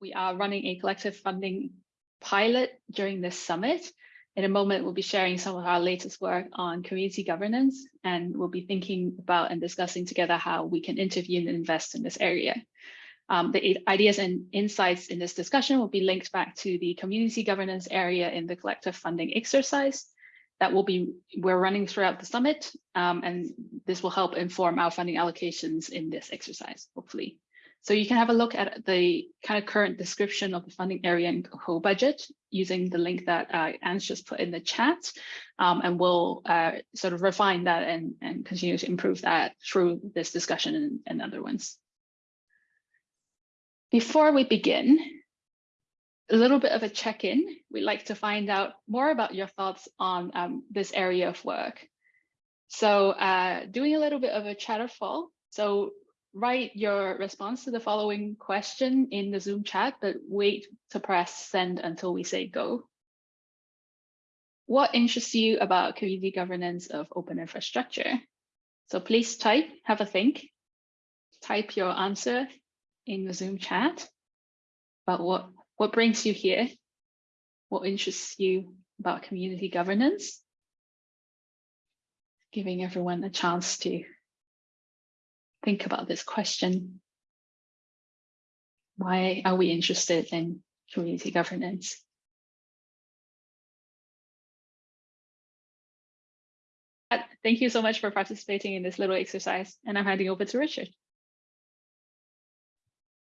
we are running a collective funding pilot during this summit. In a moment, we'll be sharing some of our latest work on community governance, and we'll be thinking about and discussing together how we can intervene and invest in this area. Um, the ideas and insights in this discussion will be linked back to the community governance area in the collective funding exercise that will be we're running throughout the summit, um, and this will help inform our funding allocations in this exercise, hopefully. So you can have a look at the kind of current description of the funding area and whole budget using the link that uh, Anne's just put in the chat, um, and we'll uh, sort of refine that and, and continue to improve that through this discussion and, and other ones. Before we begin, a little bit of a check-in. We'd like to find out more about your thoughts on um, this area of work. So uh, doing a little bit of a chatterfall. So write your response to the following question in the Zoom chat, but wait to press send until we say go. What interests you about community governance of open infrastructure? So please type, have a think, type your answer in the Zoom chat about what, what brings you here, what interests you about community governance, giving everyone a chance to think about this question. Why are we interested in community governance? Uh, thank you so much for participating in this little exercise, and I'm handing over to Richard.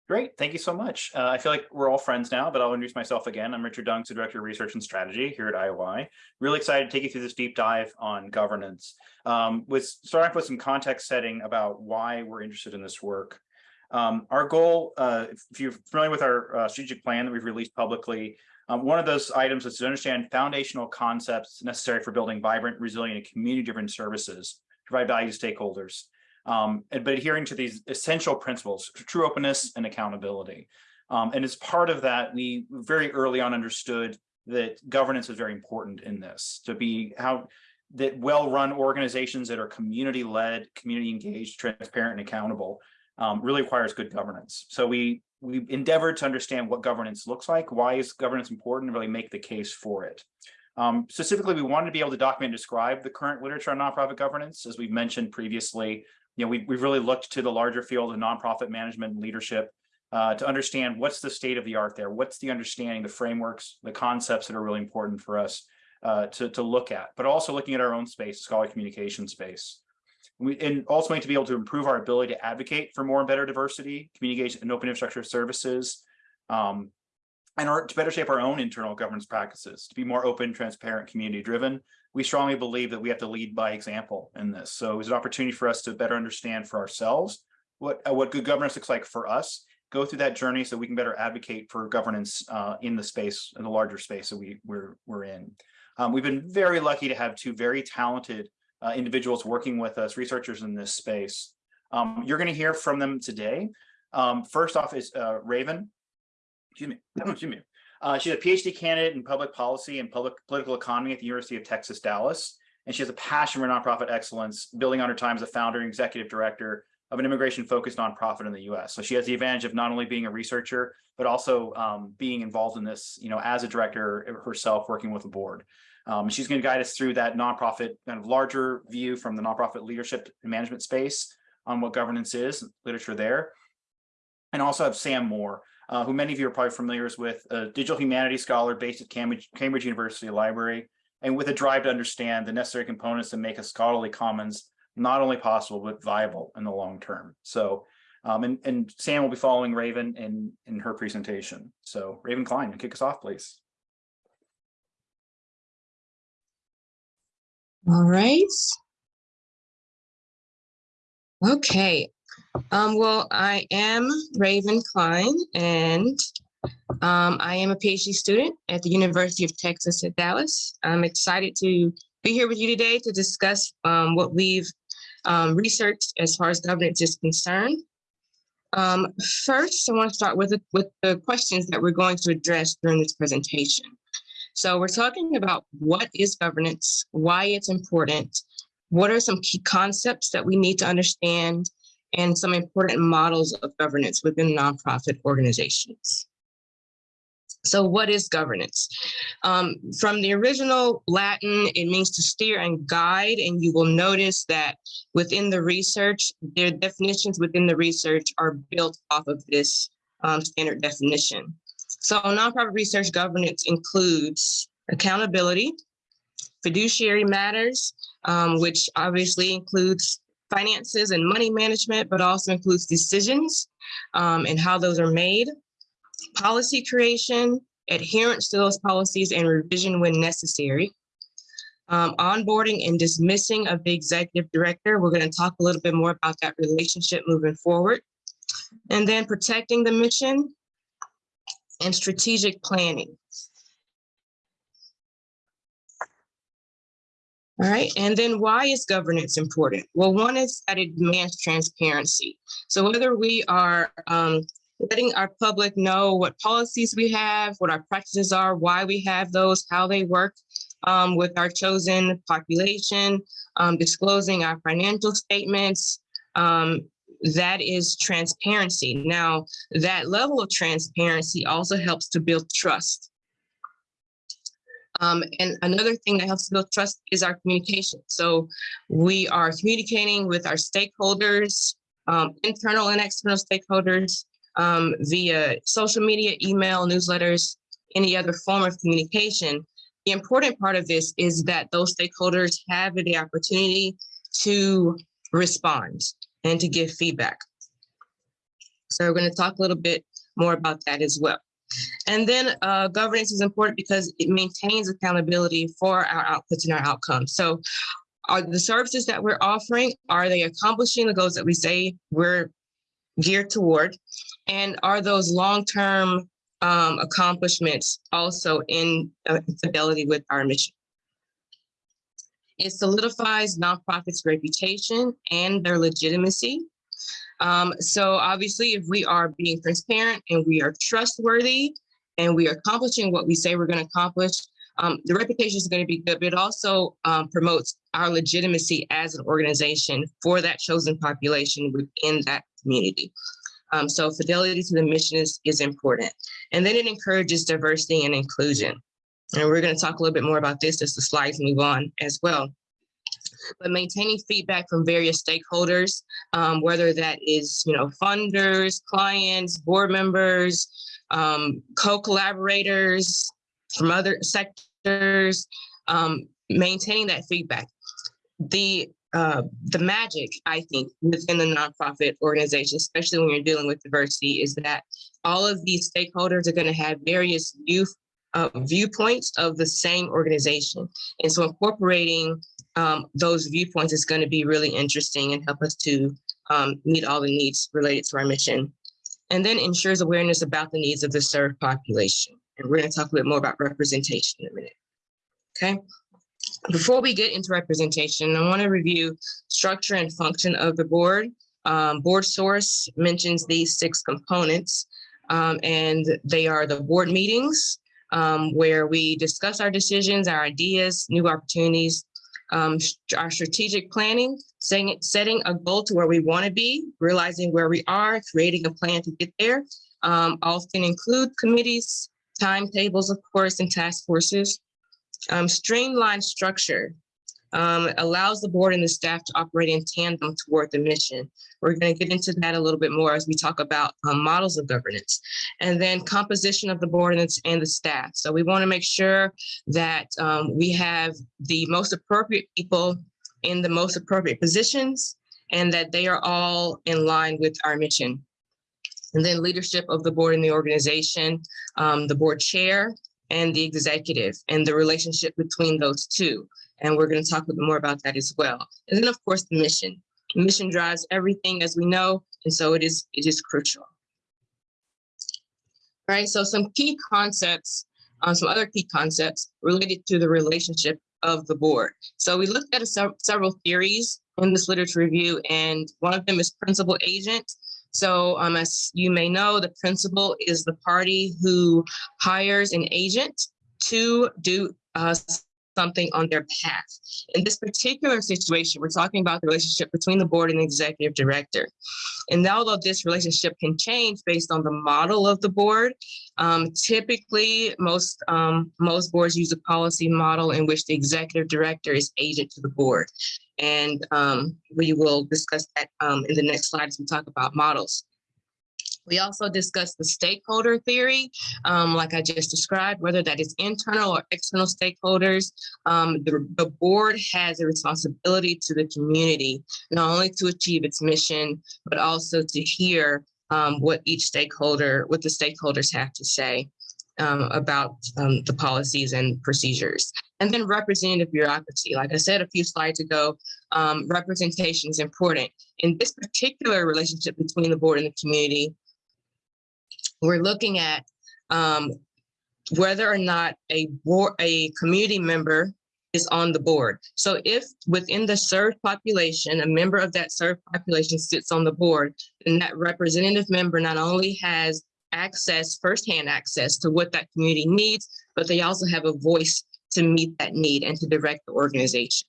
Great, thank you so much. Uh, I feel like we're all friends now, but I'll introduce myself again. I'm Richard Dunks, the Director of Research and Strategy here at IOI. Really excited to take you through this deep dive on governance. Um, with starting off with some context setting about why we're interested in this work. Um, our goal, uh, if you're familiar with our uh, strategic plan that we've released publicly, um, one of those items is to understand foundational concepts necessary for building vibrant, resilient, and community-driven services, provide value to stakeholders um, but adhering to these essential principles, true openness and accountability. Um, and as part of that, we very early on understood that governance is very important in this, to be how that well-run organizations that are community-led, community-engaged, transparent, and accountable um, really requires good governance. So we we endeavored to understand what governance looks like, why is governance important, and really make the case for it. Um, specifically, we wanted to be able to document and describe the current literature on nonprofit governance. As we've mentioned previously, you know, we, we've really looked to the larger field of nonprofit management and leadership uh, to understand what's the state of the art there, what's the understanding, the frameworks, the concepts that are really important for us uh, to, to look at, but also looking at our own space, the scholarly communication space. We, and ultimately to be able to improve our ability to advocate for more and better diversity, communication and open infrastructure services, um, and our, to better shape our own internal governance practices, to be more open, transparent, community driven, we strongly believe that we have to lead by example in this. So it was an opportunity for us to better understand for ourselves what, uh, what good governance looks like for us, go through that journey so we can better advocate for governance uh, in the space, in the larger space that we, we're, we're in. Um, we've been very lucky to have two very talented uh, individuals working with us, researchers in this space. Um, you're going to hear from them today. Um, first off is uh, Raven. Excuse me. Excuse me. Uh, she's a PhD candidate in public policy and public political economy at the University of Texas, Dallas. And she has a passion for nonprofit excellence, building on her time as a founder and executive director of an immigration-focused nonprofit in the U.S. So she has the advantage of not only being a researcher, but also um, being involved in this, you know, as a director herself, working with the board. Um, she's going to guide us through that nonprofit kind of larger view from the nonprofit leadership and management space on what governance is, literature there. And also have Sam Moore, uh, who many of you are probably familiar with, a digital humanities scholar based at Cambridge, Cambridge University Library, and with a drive to understand the necessary components that make a scholarly commons not only possible, but viable in the long term. So, um, and, and Sam will be following Raven in, in her presentation. So Raven Klein, kick us off, please. All right. Okay, um, well, I am Raven Klein, and um, I am a PhD student at the University of Texas at Dallas. I'm excited to be here with you today to discuss um, what we've um, researched as far as governance is concerned. Um, first, I want to start with, with the questions that we're going to address during this presentation. So we're talking about what is governance, why it's important, what are some key concepts that we need to understand, and some important models of governance within nonprofit organizations. So what is governance? Um, from the original Latin, it means to steer and guide, and you will notice that within the research, their definitions within the research are built off of this um, standard definition. So nonprofit research governance includes accountability, fiduciary matters, um, which obviously includes finances and money management, but also includes decisions um, and how those are made, policy creation, adherence to those policies and revision when necessary, um, onboarding and dismissing of the executive director. We're going to talk a little bit more about that relationship moving forward. And then protecting the mission and strategic planning. All right, and then why is governance important? Well, one is that it demands transparency. So whether we are um, letting our public know what policies we have, what our practices are, why we have those, how they work um, with our chosen population, um, disclosing our financial statements, um, that is transparency. Now, that level of transparency also helps to build trust. Um, and another thing that helps build trust is our communication. So we are communicating with our stakeholders, um, internal and external stakeholders um, via social media, email, newsletters, any other form of communication. The important part of this is that those stakeholders have the opportunity to respond and to give feedback. So we're going to talk a little bit more about that as well. And then uh, governance is important because it maintains accountability for our outputs and our outcomes. So are the services that we're offering, are they accomplishing the goals that we say we're geared toward? And are those long-term um, accomplishments also in uh, fidelity with our mission? It solidifies nonprofits' reputation and their legitimacy. Um, so obviously, if we are being transparent and we are trustworthy and we are accomplishing what we say we're going to accomplish, um, the reputation is going to be good, but it also um, promotes our legitimacy as an organization for that chosen population within that community. Um, so fidelity to the mission is, is important. And then it encourages diversity and inclusion. And we're going to talk a little bit more about this as the slides move on as well. But maintaining feedback from various stakeholders, um, whether that is, you know, funders, clients, board members, um, co-collaborators from other sectors, um, maintaining that feedback. The uh, the magic, I think, within the nonprofit organization, especially when you're dealing with diversity, is that all of these stakeholders are going to have various view, uh, viewpoints of the same organization. And so incorporating um, those viewpoints is going to be really interesting and help us to um, meet all the needs related to our mission. And then ensures awareness about the needs of the served population. And we're going to talk a bit more about representation in a minute. Okay. Before we get into representation, I want to review structure and function of the board. Um, BoardSource mentions these six components, um, and they are the board meetings, um, where we discuss our decisions, our ideas, new opportunities, um, our strategic planning, setting, setting a goal to where we want to be, realizing where we are, creating a plan to get there. Um, often include committees, timetables, of course, and task forces. Um, streamlined structure um, allows the board and the staff to operate in tandem toward the mission. We're going to get into that a little bit more as we talk about um, models of governance. And then composition of the board and, the staff. So we want to make sure that um, we have the most appropriate people in the most appropriate positions and that they are all in line with our mission. And then leadership of the board and the organization, um, the board chair, and the executive and the relationship between those two. And we're going to talk a bit more about that as well. And then, of course, the mission. The mission drives everything, as we know, and so it is it is crucial. All right, so some key concepts, uh, some other key concepts related to the relationship of the board. So we looked at a, several theories in this literature review, and one of them is principal agent. So um, as you may know, the principal is the party who hires an agent to do uh, something on their path. In this particular situation, we're talking about the relationship between the board and the executive director. And although this relationship can change based on the model of the board, um, typically most um, most boards use a policy model in which the executive director is agent to the board. And um, we will discuss that um, in the next slide as we talk about models. We also discussed the stakeholder theory, um, like I just described, whether that is internal or external stakeholders. Um, the, the board has a responsibility to the community, not only to achieve its mission, but also to hear um, what each stakeholder, what the stakeholders have to say um, about um, the policies and procedures. And then representative bureaucracy. Like I said a few slides ago, um, representation is important. In this particular relationship between the board and the community, we're looking at um, whether or not a board, a community member is on the board. So if within the served population, a member of that served population sits on the board, then that representative member not only has access, firsthand access to what that community needs, but they also have a voice to meet that need and to direct the organization.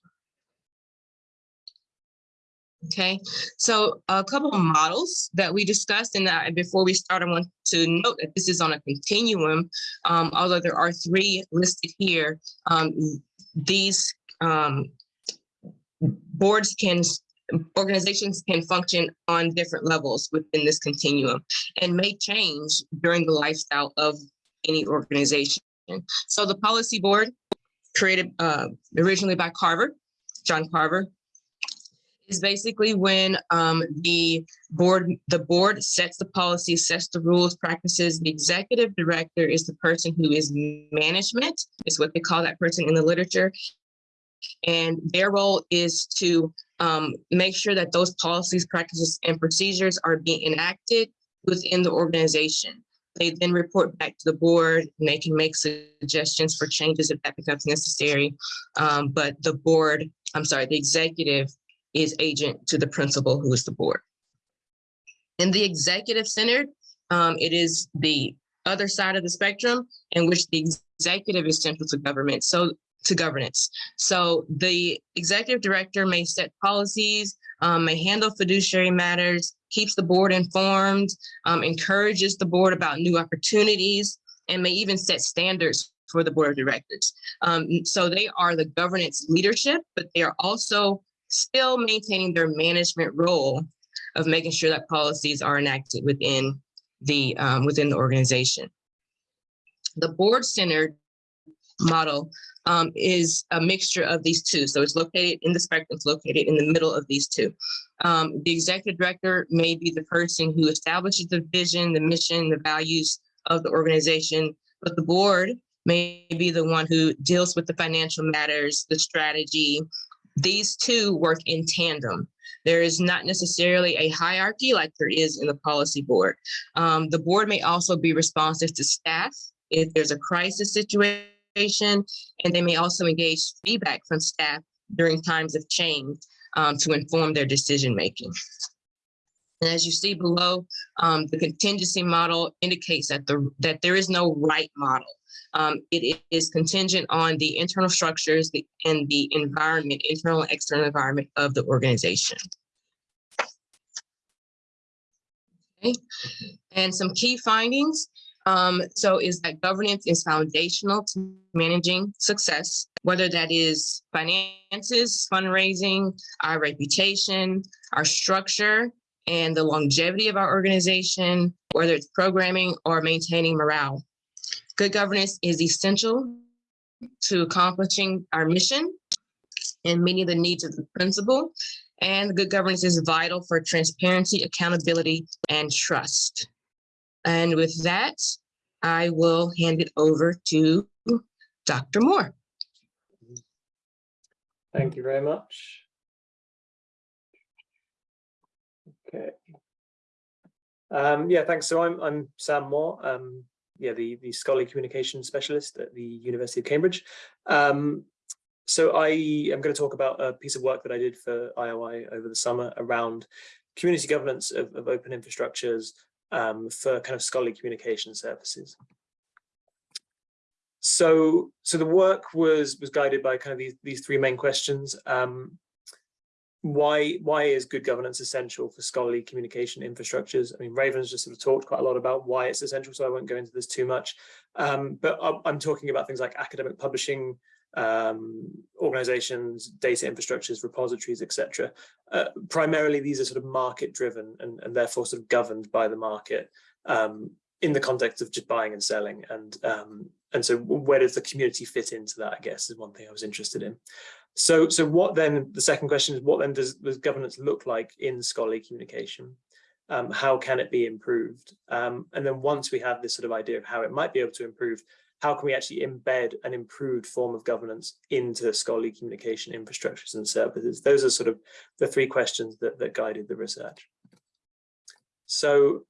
Okay, so a couple of models that we discussed, and uh, before we start, I want to note that this is on a continuum. Um, although there are three listed here, um, these um, boards can, organizations can function on different levels within this continuum and may change during the lifestyle of any organization. So the policy board created uh, originally by Carver, John Carver, is basically when um, the board the board sets the policy, sets the rules, practices. The executive director is the person who is management, is what they call that person in the literature. And their role is to um, make sure that those policies, practices, and procedures are being enacted within the organization. They then report back to the board and they can make suggestions for changes if that becomes necessary. Um, but the board, I'm sorry, the executive is agent to the principal who is the board. In the executive centered, um, it is the other side of the spectrum in which the executive is central to government. So to governance. So the executive director may set policies, um, may handle fiduciary matters, keeps the board informed, um, encourages the board about new opportunities, and may even set standards for the board of directors. Um, so they are the governance leadership, but they are also still maintaining their management role of making sure that policies are enacted within the um, within the organization. The board-centered model um, is a mixture of these two. So it's located in the spectrum, it's located in the middle of these two. Um, the executive director may be the person who establishes the vision, the mission, the values of the organization, but the board may be the one who deals with the financial matters, the strategy, these two work in tandem. There is not necessarily a hierarchy like there is in the policy board. Um, the board may also be responsive to staff if there's a crisis situation, and they may also engage feedback from staff during times of change um, to inform their decision making. And as you see below, um, the contingency model indicates that the that there is no right model. Um, it is contingent on the internal structures and the environment, internal and external environment of the organization. Okay. And some key findings. Um, so is that governance is foundational to managing success, whether that is finances, fundraising, our reputation, our structure, and the longevity of our organization, whether it's programming or maintaining morale. Good governance is essential to accomplishing our mission and meeting the needs of the principal. And good governance is vital for transparency, accountability, and trust. And with that, I will hand it over to Dr. Moore. Thank you very much. Okay. Um, yeah, thanks. So I'm I'm Sam Moore. Um, yeah, the, the scholarly communication specialist at the University of Cambridge. Um, so I am going to talk about a piece of work that I did for IOI over the summer around community governance of, of open infrastructures um, for kind of scholarly communication services. so so the work was was guided by kind of these these three main questions. Um, why why is good governance essential for scholarly communication infrastructures? I mean, Raven's just sort of talked quite a lot about why it's essential, so I won't go into this too much. Um, but I'm, talking about things like academic publishing, um, organizations, data infrastructures, repositories, etc. Uh, primarily, these are sort of market driven and, and therefore sort of governed by the market um, in the context of just buying and selling. And um, and so where does the community fit into that, I guess, is one thing I was interested in. So, so what then, the second question is, what then does, does governance look like in scholarly communication? Um, how can it be improved? Um, and then once we have this sort of idea of how it might be able to improve, how can we actually embed an improved form of governance into scholarly communication infrastructures and services? Those are sort of the three questions that, that guided the research. So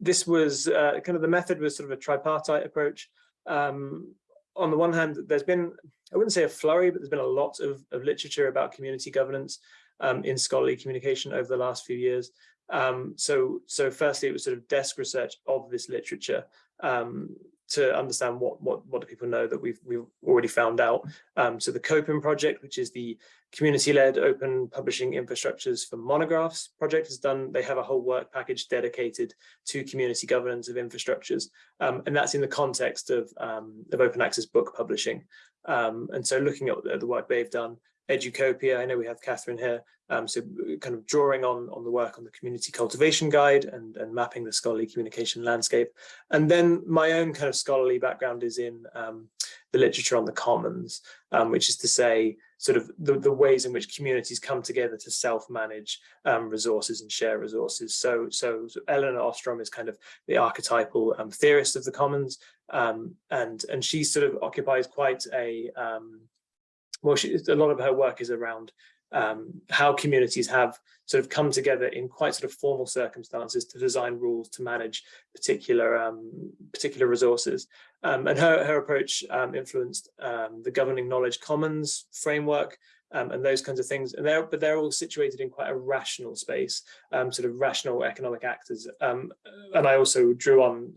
this was uh, kind of the method was sort of a tripartite approach. Um, on the one hand, there's been, I wouldn't say a flurry, but there's been a lot of, of literature about community governance um, in scholarly communication over the last few years. Um, so, so firstly, it was sort of desk research of this literature um, to understand what, what, what do people know that we've, we've already found out. Um, so the COPIM project, which is the community-led open publishing infrastructures for monographs project has done, they have a whole work package dedicated to community governance of infrastructures. Um, and that's in the context of, um, of open access book publishing. Um, and so looking at the work they've done, Educopia, I know we have Catherine here, um, so kind of drawing on, on the work on the community cultivation guide and, and mapping the scholarly communication landscape. And then my own kind of scholarly background is in um, the literature on the commons, um, which is to say sort of the, the ways in which communities come together to self-manage um, resources and share resources. So, so, so, Elinor Ostrom is kind of the archetypal um, theorist of the commons, um, and and she sort of occupies quite a well, a lot of her work is around um, how communities have sort of come together in quite sort of formal circumstances to design rules to manage particular um, particular resources. Um, and her, her approach um, influenced um, the governing knowledge commons framework um, and those kinds of things. And they're, but they're all situated in quite a rational space, sort of rational economic actors. and I also drew on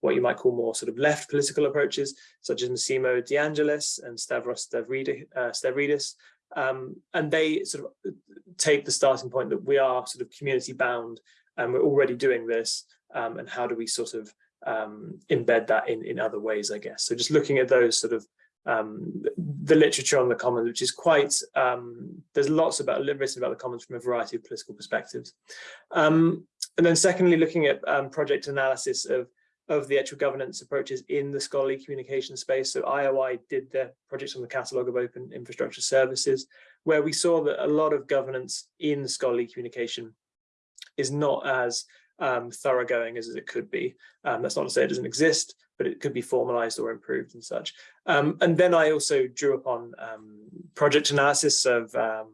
what you might call more sort of left political approaches, such as Massimo De Angelis and Stavros Stavridis, uh, um, and they sort of take the starting point that we are sort of community bound and we're already doing this. Um, and how do we sort of um, embed that in, in other ways, I guess. So just looking at those sort of um, the literature on the commons, which is quite, um, there's lots about written about the commons from a variety of political perspectives. Um, and then secondly, looking at project analysis of of the actual governance approaches in the scholarly communication space. So IOI did their projects on the catalogue of open infrastructure services, where we saw that a lot of governance in scholarly communication is not as um, thoroughgoing as it could be. Um, that's not to say it doesn't exist, but it could be formalized or improved and such. Um, and then I also drew upon um, project analysis of um,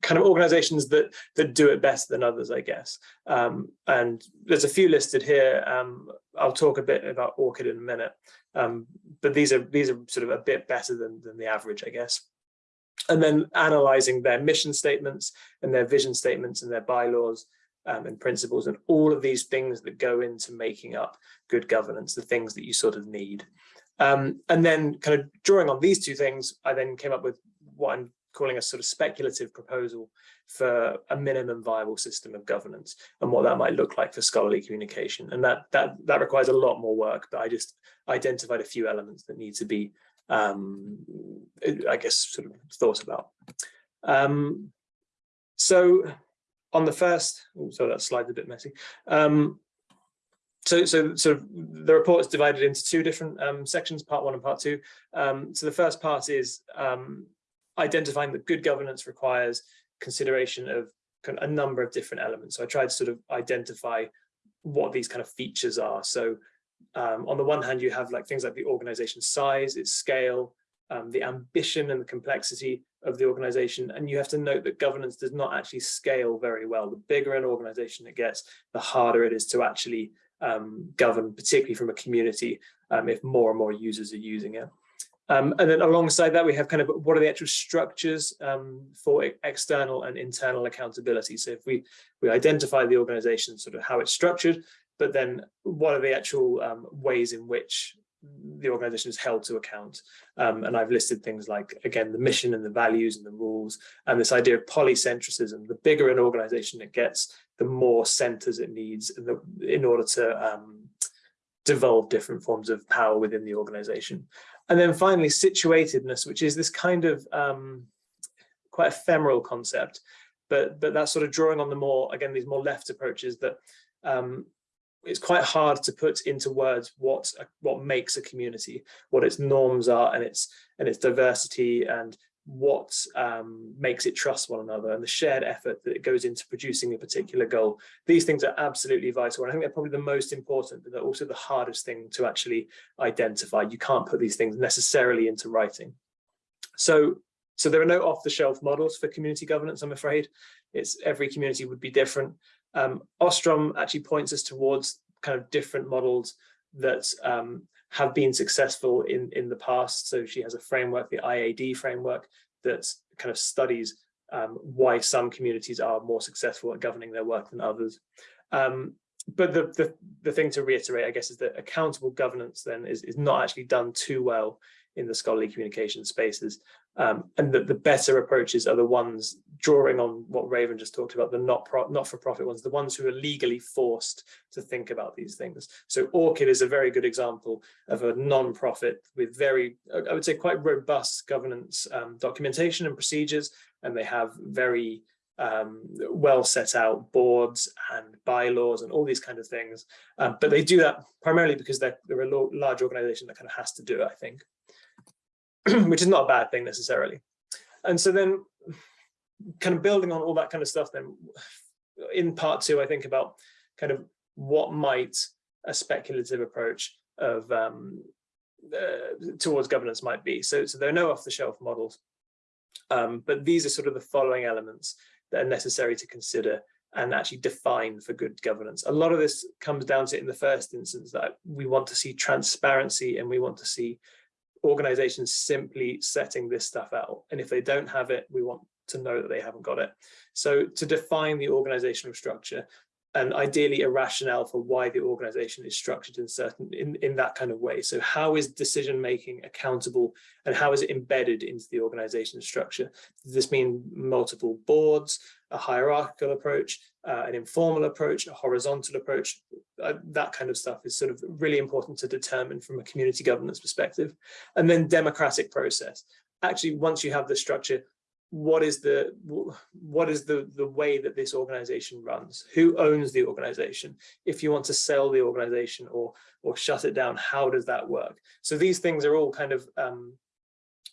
kind of organizations that that do it better than others, I guess. Um, and there's a few listed here. I'll talk a bit about ORCID in a minute, but these are these are sort of a bit better than than the average, I guess. And then analyzing their mission statements and their vision statements and their bylaws um, and principles and all of these things that go into making up good governance, the things that you sort of need. Um, and then kind of drawing on these two things, I then came up with what I'm calling a sort of speculative proposal for a minimum viable system of governance and what that might look like for scholarly communication. And that that that requires a lot more work, but I just identified a few elements that need to be, um, I guess, sort of thought about. Um, so on the first, oh, so that slide's a bit messy. Um, so, so, so the report is divided into two different um, sections, part one and part two. Um, so the first part is um, identifying that good governance requires consideration of a number of different elements. So I tried to sort of identify what these kind of features are. So um, on the one hand, you have like things like the organization size, its scale, um, the ambition and the complexity of the organization. And you have to note that governance does not actually scale very well. The bigger an organization it gets, the harder it is to actually um, govern, particularly from a community, um, if more and more users are using it. Um, and then alongside that, we have kind of what are the actual structures um, for external and internal accountability. So if we, we identify the organization, sort of how it's structured, but then what are the actual um, ways in which the organization is held to account. Um, and I've listed things like, again, the mission and the values and the rules, and this idea of polycentricism. The bigger an organization it gets, the more centers it needs in, the, in order to um, devolve different forms of power within the organization. And then finally, situatedness, which is this kind of um, quite ephemeral concept, but but that's sort of drawing on the more, again, these more left approaches that um, it's quite hard to put into words what what makes a community, what its norms are, and its and its diversity, and what um, makes it trust one another, and the shared effort that it goes into producing a particular goal. These things are absolutely vital, and I think they're probably the most important, but they're also the hardest thing to actually identify. You can't put these things necessarily into writing. So so there are no off-the-shelf models for community governance, I'm afraid. It's every community would be different. Um, Ostrom actually points us towards kind of different models that um, have been successful in, in the past. So she has a framework, the IAD framework, that kind of studies um, why some communities are more successful at governing their work than others. Um, but the, the, the thing to reiterate, I guess, is that accountable governance then is, is not actually done too well in the scholarly communication spaces. Um, and that the better approaches are the ones drawing on what Raven just talked about, the not not for profit ones, the ones who are legally forced to think about these things. So ORCID is a very good example of a non-profit with very, I would say, quite robust governance um, documentation and procedures, and they have very um, well set out boards and bylaws and all these kind of things. Um, but they do that primarily because they're, they're a large organization that kind of has to do it, I think. which is not a bad thing necessarily. And so then kind of building on all that kind of stuff then in part two, I think about kind of what might a speculative approach of um, uh, towards governance might be. So, so there are no off-the-shelf models, um, but these are sort of the following elements that are necessary to consider and actually define for good governance. A lot of this comes down to in the first instance that we want to see transparency and we want to see organizations simply setting this stuff out. And if they don't have it, we want to know that they haven't got it. So to define the organizational structure and ideally a rationale for why the organization is structured in certain in, in that kind of way. So how is decision making accountable and how is it embedded into the organization structure? Does this mean multiple boards, a hierarchical approach, uh, an informal approach, a horizontal approach? Uh, that kind of stuff is sort of really important to determine from a community governance perspective. And then democratic process. Actually, once you have the structure, what is the what is the the way that this organization runs? Who owns the organization? If you want to sell the organization or or shut it down how does that work? So these things are all kind of um,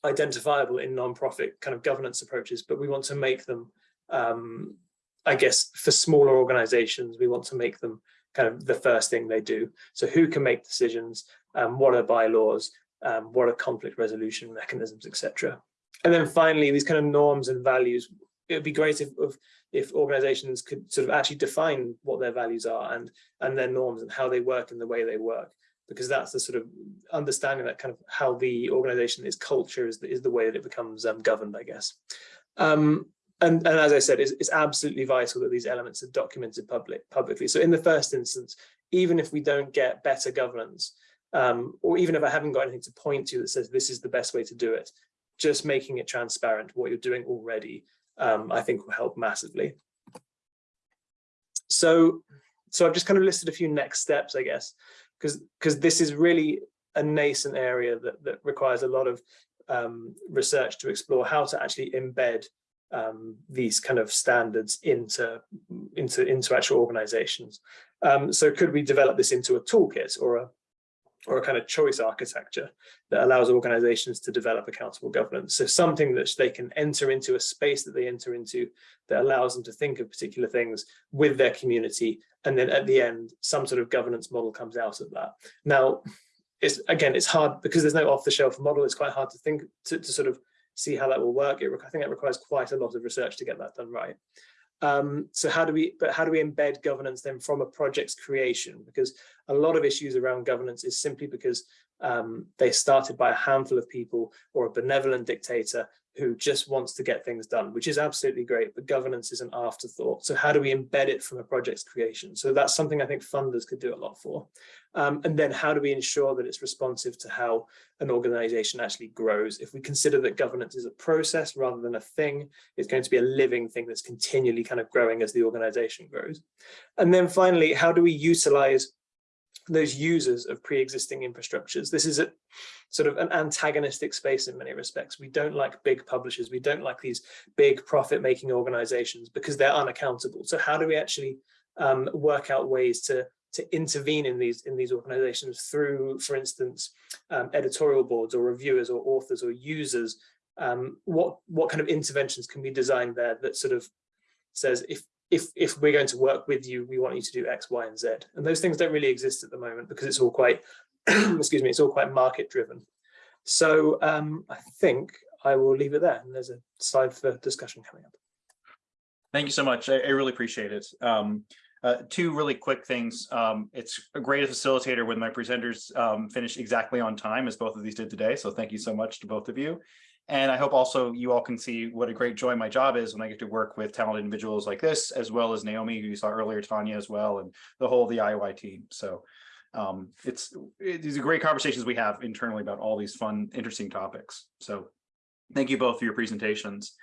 identifiable in non-profit kind of governance approaches but we want to make them um, i guess for smaller organizations we want to make them kind of the first thing they do. So who can make decisions? Um, what are bylaws? Um, what are conflict resolution mechanisms etc and then finally, these kind of norms and values, it would be great if, if, organizations could sort of actually define what their values are and, and their norms and how they work and the way they work, because that's the sort of understanding that kind of how the organization is culture is the, is the way that it becomes um, governed, I guess. Um, and, and as I said, it's, it's absolutely vital that these elements are documented public, publicly. So in the first instance, even if we don't get better governance, um, or even if I haven't got anything to point to that says this is the best way to do it, just making it transparent what you're doing already, um, I think will help massively. So, so I've just kind of listed a few next steps, I guess, because because this is really a nascent area that, that requires a lot of um, research to explore how to actually embed um, these kind of standards into into into actual organizations. Um, so could we develop this into a toolkit or a or a kind of choice architecture that allows organizations to develop accountable governance. So something that they can enter into a space that they enter into that allows them to think of particular things with their community. And then at the end, some sort of governance model comes out of that. Now, it's again, it's hard because there's no off the shelf model. It's quite hard to think to, to sort of see how that will work. It, I think it requires quite a lot of research to get that done right. Um, so how do we, but how do we embed governance then from a project's creation? Because a lot of issues around governance is simply because um, they started by a handful of people or a benevolent dictator who just wants to get things done, which is absolutely great, but governance is an afterthought. So how do we embed it from a project's creation? So that's something I think funders could do a lot for. Um, and then how do we ensure that it's responsive to how an organization actually grows? If we consider that governance is a process rather than a thing, it's going to be a living thing that's continually kind of growing as the organization grows. And then finally, how do we utilize those users of pre-existing infrastructures. This is a sort of an antagonistic space in many respects. We don't like big publishers. We don't like these big profit-making organizations because they're unaccountable. So how do we actually um, work out ways to to intervene in these in these organizations through, for instance, um, editorial boards or reviewers or authors or users? Um, what what kind of interventions can we design there that sort of says if if if we're going to work with you, we want you to do X, Y, and Z. And those things don't really exist at the moment because it's all quite, excuse me, it's all quite market driven. So um, I think I will leave it there. And there's a slide for discussion coming up. Thank you so much. I, I really appreciate it. Um, uh, two really quick things. Um, it's a great facilitator when my presenters um, finish exactly on time as both of these did today. So thank you so much to both of you. And I hope also you all can see what a great joy my job is when I get to work with talented individuals like this, as well as Naomi, who you saw earlier, Tanya as well, and the whole of the IOI team. So um, it's it, these are great conversations we have internally about all these fun, interesting topics. So thank you both for your presentations.